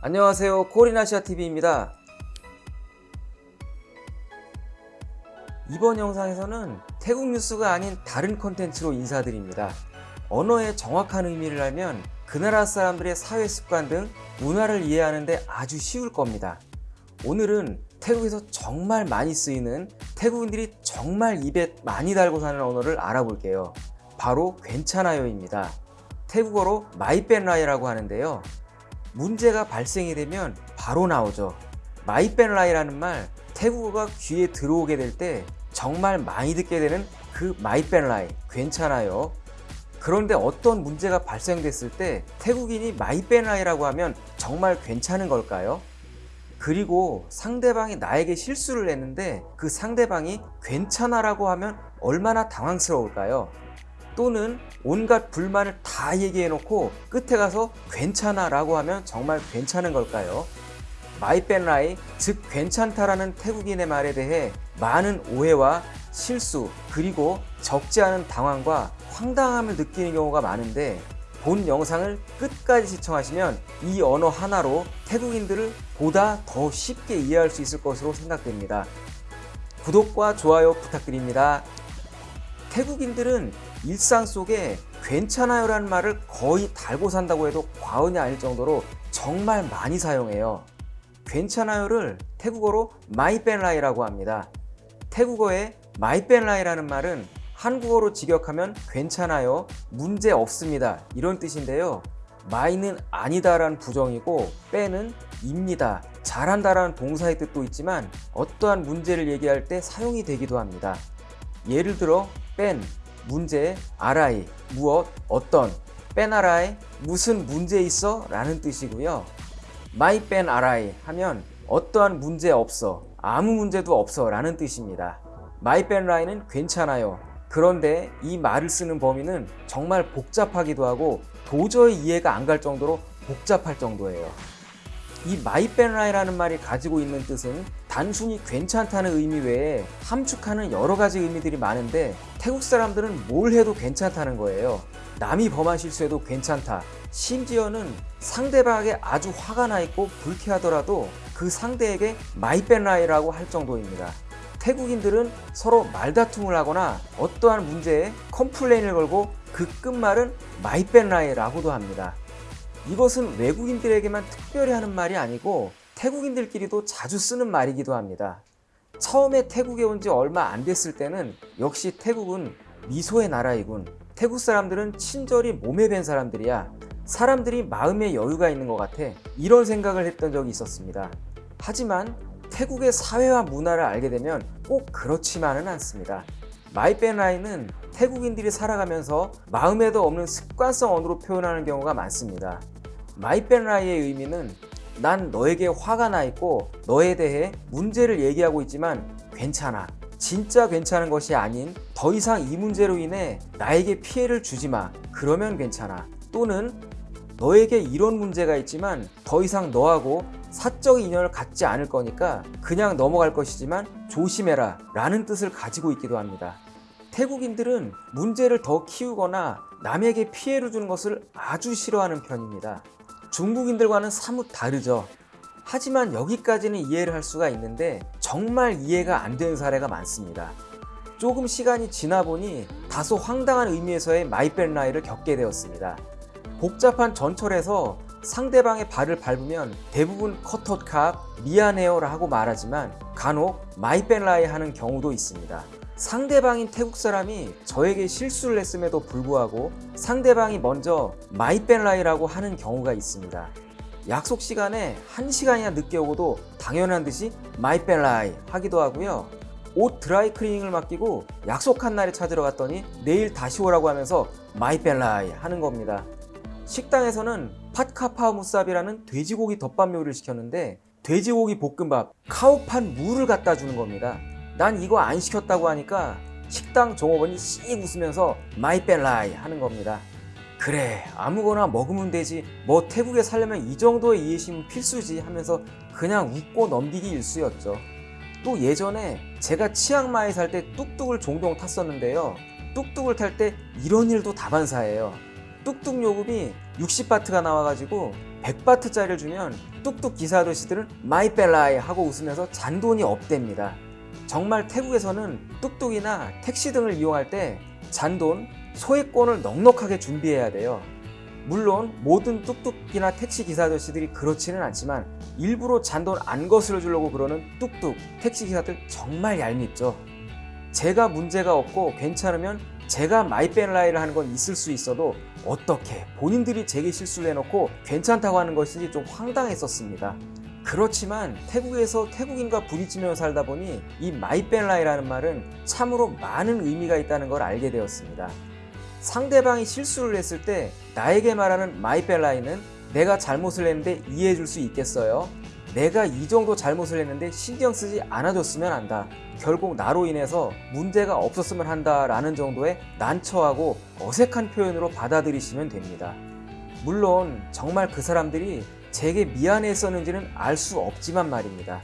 안녕하세요. 코리나시아TV입니다. 이번 영상에서는 태국 뉴스가 아닌 다른 컨텐츠로 인사드립니다. 언어의 정확한 의미를 알면 그 나라 사람들의 사회 습관 등 문화를 이해하는데 아주 쉬울 겁니다. 오늘은 태국에서 정말 많이 쓰이는 태국인들이 정말 입에 많이 달고 사는 언어를 알아볼게요. 바로 괜찮아요입니다. 태국어로 ไม่เป็นไร라고 하는데요 문제가 발생이 되면 바로 나오죠 ไม่เป็นไร라는 말 태국어가 귀에 들어오게 될 때 정말 많이 듣게 되는 그 ไม่เป็นไร 괜찮아요 그런데 어떤 문제가 발생됐을 때 태국인이 ไม่เป็นไร라고 하면 정말 괜찮은 걸까요? 그리고 상대방이 나에게 실수를 했는데 그 상대방이 괜찮아 라고 하면 얼마나 당황스러울까요? 또는 온갖 불만을 다 얘기해 놓고 끝에 가서 괜찮아 라고 하면 정말 괜찮은 걸까요? 마이벤라이 즉 괜찮다라는 태국인의 말에 대해 많은 오해와 실수 그리고 적지 않은 당황과 황당함을 느끼는 경우가 많은데 본 영상을 끝까지 시청하시면 이 언어 하나로 태국인들을 보다 더 쉽게 이해할 수 있을 것으로 생각됩니다. 구독과 좋아요 부탁드립니다. 태국인들은 일상 속에 괜찮아요 라는 말을 거의 달고 산다고 해도 과언이 아닐 정도로 정말 많이 사용해요. 괜찮아요를 태국어로 ไม่เป็นไร라고 합니다. 태국어의 ไม่เป็นไร라는 말은 한국어로 직역하면 괜찮아요, 문제 없습니다 이런 뜻인데요. ไม่는 아니다 라는 부정이고 เป็น은 입니다, 잘한다 라는 동사의 뜻도 있지만 어떠한 문제를 얘기할 때 사용이 되기도 합니다. 예를 들어 เป็น, 문제, อะไร, 무엇, 어떤, เป็นอะไร, 무슨 문제 있어? 라는 뜻이고요. ไม่เป็นอะไร 하면 어떠한 문제 없어, 아무 문제도 없어 라는 뜻입니다. ไม่เป็นไร는 괜찮아요. 그런데 이 말을 쓰는 범위는 정말 복잡하기도 하고 도저히 이해가 안 갈 정도로 복잡할 정도예요. 이 ไม่เป็นไร라는 말이 가지고 있는 뜻은 단순히 괜찮다는 의미 외에 함축하는 여러 가지 의미들이 많은데 태국 사람들은 뭘 해도 괜찮다는 거예요. 남이 범한 실수해도 괜찮다. 심지어는 상대방에게 아주 화가 나 있고 불쾌하더라도 그 상대에게 ไม่เป็นไร라고 할 정도입니다. 태국인들은 서로 말다툼을 하거나 어떠한 문제에 컴플레인을 걸고 그 끝말은 ไม่เป็นไร라고도 합니다. 이것은 외국인들에게만 특별히 하는 말이 아니고 태국인들끼리도 자주 쓰는 말이기도 합니다. 처음에 태국에 온 지 얼마 안 됐을 때는 역시 태국은 미소의 나라이군 태국 사람들은 친절이 몸에 밴 사람들이야 사람들이 마음에 여유가 있는 것 같아 이런 생각을 했던 적이 있었습니다. 하지만 태국의 사회와 문화를 알게 되면 꼭 그렇지만은 않습니다. 마이벤라인은 태국인들이 살아가면서 마음에도 없는 습관성 언어로 표현하는 경우가 많습니다. 마이벤라이의 의미는 난 너에게 화가 나 있고 너에 대해 문제를 얘기하고 있지만 괜찮아. 진짜 괜찮은 것이 아닌 더 이상 이 문제로 인해 나에게 피해를 주지 마. 그러면 괜찮아. 또는 너에게 이런 문제가 있지만 더 이상 너하고 사적 인연을 갖지 않을 거니까 그냥 넘어갈 것이지만 조심해라 라는 뜻을 가지고 있기도 합니다. 태국인들은 문제를 더 키우거나 남에게 피해를 주는 것을 아주 싫어하는 편입니다 중국인들과는 사뭇 다르죠. 하지만 여기까지는 이해를 할 수가 있는데 정말 이해가 안 되는 사례가 많습니다. 조금 시간이 지나 보니 다소 황당한 의미에서의 ไม่เป็นไร를 겪게 되었습니다. 복잡한 전철에서 상대방의 발을 밟으면 대부분 ขอโทษครับ 미안해요 라고 말하지만 간혹 ไม่เป็นไร 하는 경우도 있습니다 상대방인 태국 사람이 저에게 실수를 했음에도 불구하고 상대방이 먼저 ไม่เป็นไร라고 하는 경우가 있습니다. 약속 시간에 1시간이나 늦게 오고도 당연한 듯이 ไม่เป็นไร 하기도 하고요. 옷 드라이 클리닝을 맡기고 약속한 날에 찾으러 갔더니 내일 다시 오라고 하면서 ไม่เป็นไร 하는 겁니다. 식당에서는 ผัดกะเพราหมูสับ이라는 돼지고기 덮밥 요리를 시켰는데 돼지고기 볶음밥 ข้าวผัดหมู를 갖다 주는 겁니다 난 이거 안 시켰다고 하니까 식당 종업원이 씩 웃으면서 ไม่เป็นไร 하는 겁니다. 그래 아무거나 먹으면 되지. 뭐 태국에 살려면 이 정도의 이해심은 필수지 하면서 그냥 웃고 넘기기 일쑤였죠. 또 예전에 제가 치앙마이 살 때 뚝뚝을 종종 탔었는데요. 뚝뚝을 탈 때 이런 일도 다반사예요. 뚝뚝 요금이 60바트가 나와가지고 100바트짜리를 주면 뚝뚝 기사 아저씨들은 ไม่เป็นไร 하고 웃으면서 잔돈이 없답니다. 정말 태국에서는 뚝뚝이나 택시 등을 이용할 때 잔돈, 소액권을 넉넉하게 준비해야 돼요. 물론 모든 뚝뚝이나 택시 기사 아저씨들이 그렇지는 않지만 일부러 잔돈 안 거스려 주려고 그러는 뚝뚝 택시 기사들 정말 얄밉죠. 제가 문제가 없고 괜찮으면 제가 ไม่เป็นไร를 하는 건 있을 수 있어도 어떻게 본인들이 제게 실수를 해놓고 괜찮다고 하는 것인지 좀 황당했었습니다. 그렇지만 태국에서 태국인과 부딪히며 살다 보니 이 ไม่เป็นไร라는 말은 참으로 많은 의미가 있다는 걸 알게 되었습니다. 상대방이 실수를 했을 때 나에게 말하는 마이벨라이는 내가 잘못을 했는데 이해해 줄 수 있겠어요? 내가 이 정도 잘못을 했는데 신경 쓰지 않아줬으면 한다. 결국 나로 인해서 문제가 없었으면 한다 라는 정도의 난처하고 어색한 표현으로 받아들이시면 됩니다. 물론 정말 그 사람들이 제게 미안했었는지는 알 수 없지만 말입니다.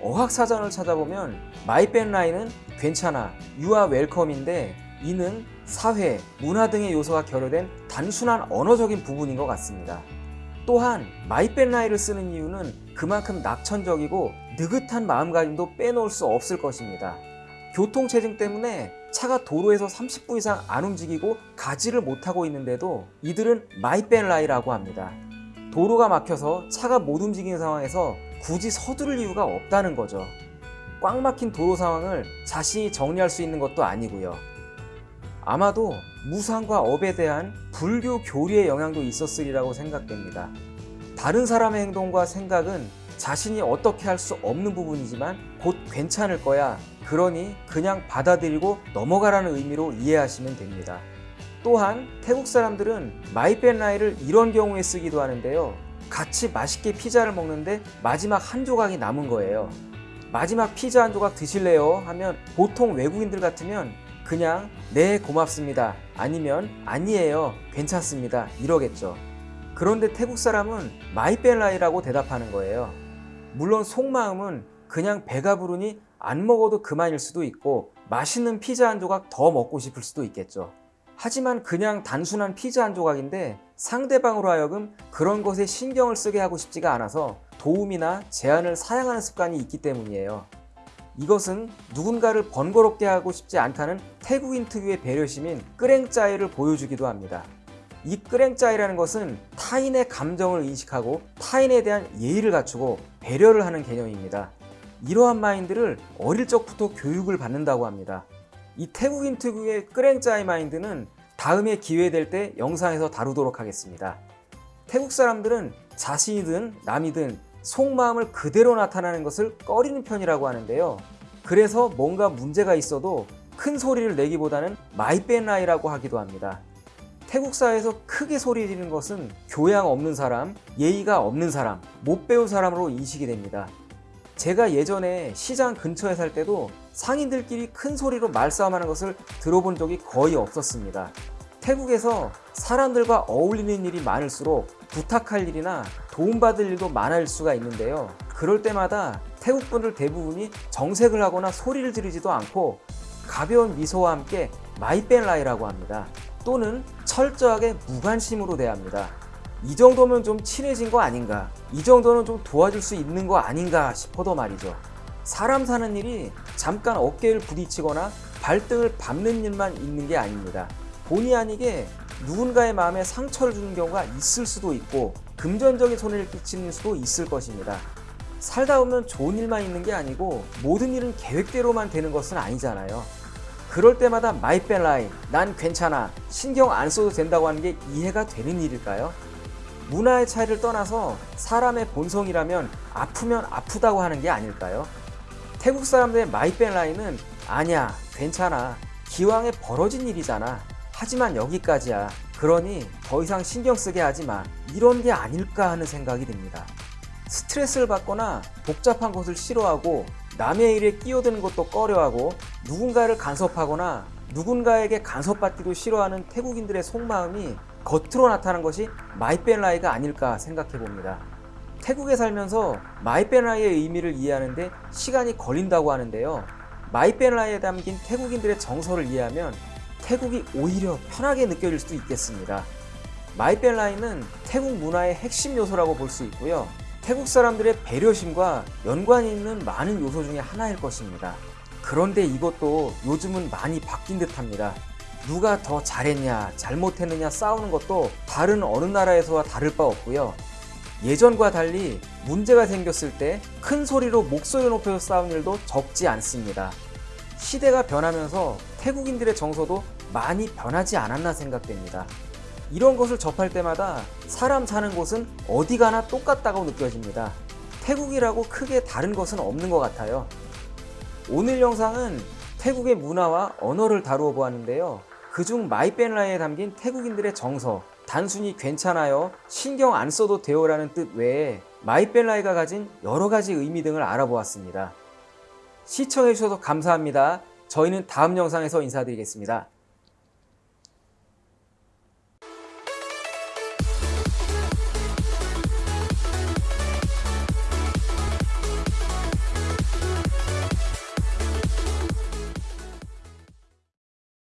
어학사전을 찾아보면 ไม่เป็นไร는 괜찮아, You're welcome인데 이는 사회, 문화 등의 요소가 결여된 단순한 언어적인 부분인 것 같습니다. 또한 ไม่เป็นไร를 쓰는 이유는 그만큼 낙천적이고 느긋한 마음가짐도 빼놓을 수 없을 것입니다. 교통체증 때문에 차가 도로에서 30분 이상 안 움직이고 가지를 못하고 있는데도 이들은 ไม่เป็นไร라고 합니다. 도로가 막혀서 차가 못 움직이는 상황에서 굳이 서두를 이유가 없다는 거죠. 꽉 막힌 도로 상황을 자신이 정리할 수 있는 것도 아니고요. 아마도 무상과 업에 대한 불교 교리의 영향도 있었으리라고 생각됩니다. 다른 사람의 행동과 생각은 자신이 어떻게 할 수 없는 부분이지만 곧 괜찮을 거야. 그러니 그냥 받아들이고 넘어가라는 의미로 이해하시면 됩니다. 또한 태국 사람들은 마이벤라이를 이런 경우에 쓰기도 하는데요. 같이 맛있게 피자를 먹는데 마지막 한 조각이 남은 거예요. 마지막 피자 한 조각 드실래요? 하면 보통 외국인들 같으면 그냥 네 고맙습니다 아니면 아니에요 괜찮습니다 이러겠죠 그런데 태국 사람은 ไม่เป็นไร라고 대답하는 거예요 물론 속마음은 그냥 배가 부르니 안 먹어도 그만일 수도 있고 맛있는 피자 한 조각 더 먹고 싶을 수도 있겠죠 하지만 그냥 단순한 피자 한 조각인데 상대방으로 하여금 그런 것에 신경을 쓰게 하고 싶지가 않아서 도움이나 제안을 사양하는 습관이 있기 때문이에요 이것은 누군가를 번거롭게 하고 싶지 않다는 태국인 특유의 배려심인 끄랭짜이를 보여주기도 합니다. 이 끄랭짜이라는 것은 타인의 감정을 인식하고 타인에 대한 예의를 갖추고 배려를 하는 개념입니다. 이러한 마인드를 어릴 적부터 교육을 받는다고 합니다. 이 태국인 특유의 เกรงใจ 마인드는 다음에 기회 될 때 영상에서 다루도록 하겠습니다. 태국 사람들은 자신이든 남이든 속마음을 그대로 나타나는 것을 꺼리는 편이라고 하는데요. 그래서 뭔가 문제가 있어도 큰 소리를 내기보다는 ไม่เป็นไร라고 하기도 합니다. 태국 사회에서 크게 소리 지르는 것은 교양 없는 사람, 예의가 없는 사람, 못 배운 사람으로 인식이 됩니다. 제가 예전에 시장 근처에 살 때도 상인들끼리 큰 소리로 말싸움하는 것을 들어본 적이 거의 없었습니다. 태국에서 사람들과 어울리는 일이 많을수록 부탁할 일이나 도움받을 일도 많을 수가 있는데요. 그럴 때마다 태국 분들 대부분이 정색을 하거나 소리를 지르지도 않고 가벼운 미소와 함께 ไม่เป็นไร라고 합니다. 또는 철저하게 무관심으로 대합니다. 이 정도면 좀 친해진 거 아닌가? 이 정도는 좀 도와줄 수 있는 거 아닌가 싶어도 말이죠. 사람 사는 일이 잠깐 어깨를 부딪히거나 발등을 밟는 일만 있는 게 아닙니다. 본의 아니게 누군가의 마음에 상처를 주는 경우가 있을 수도 있고 금전적인 손해를 끼치는 수도 있을 것입니다. 살다 보면 좋은 일만 있는 게 아니고 모든 일은 계획대로만 되는 것은 아니잖아요. 그럴 때마다 ไม่เป็นไร, 난 괜찮아, 신경 안 써도 된다고 하는 게 이해가 되는 일일까요? 문화의 차이를 떠나서 사람의 본성이라면 아프면 아프다고 하는 게 아닐까요? 태국 사람들의 마이벨라이는 아니야, 괜찮아, 기왕에 벌어진 일이잖아. 하지만 여기까지야. 그러니 더 이상 신경 쓰게 하지 마. 이런 게 아닐까 하는 생각이 듭니다. 스트레스를 받거나 복잡한 것을 싫어하고 남의 일에 끼어드는 것도 꺼려하고 누군가를 간섭하거나 누군가에게 간섭받기도 싫어하는 태국인들의 속마음이 겉으로 나타난 것이 ไม่เป็นไร가 아닐까 생각해 봅니다. 태국에 살면서 ไม่เป็นไร의 의미를 이해하는데 시간이 걸린다고 하는데요. ไม่เป็นไร에 담긴 태국인들의 정서를 이해하면 태국이 오히려 편하게 느껴질 수도 있겠습니다. ไม่เป็นไร는 태국 문화의 핵심 요소라고 볼 수 있고요. 태국 사람들의 배려심과 연관이 있는 많은 요소 중에 하나일 것입니다. 그런데 이것도 요즘은 많이 바뀐 듯 합니다. 누가 더 잘했냐, 잘못했느냐 싸우는 것도 다른 어느 나라에서와 다를 바 없고요. 예전과 달리 문제가 생겼을 때 큰 소리로 목소리 높여서 싸우는 일도 적지 않습니다. 시대가 변하면서 태국인들의 정서도 많이 변하지 않았나 생각됩니다. 이런 것을 접할 때마다 사람 사는 곳은 어디 가나 똑같다고 느껴집니다. 태국이라고 크게 다른 것은 없는 것 같아요. 오늘 영상은 태국의 문화와 언어를 다루어 보았는데요. 그중 마이벤라에 담긴 태국인들의 정서, 단순히 괜찮아요, 신경 안 써도 돼요 라는 뜻 외에 마이벤라이가 가진 여러 가지 의미 등을 알아보았습니다. 시청해주셔서 감사합니다. 저희는 다음 영상에서 인사드리겠습니다.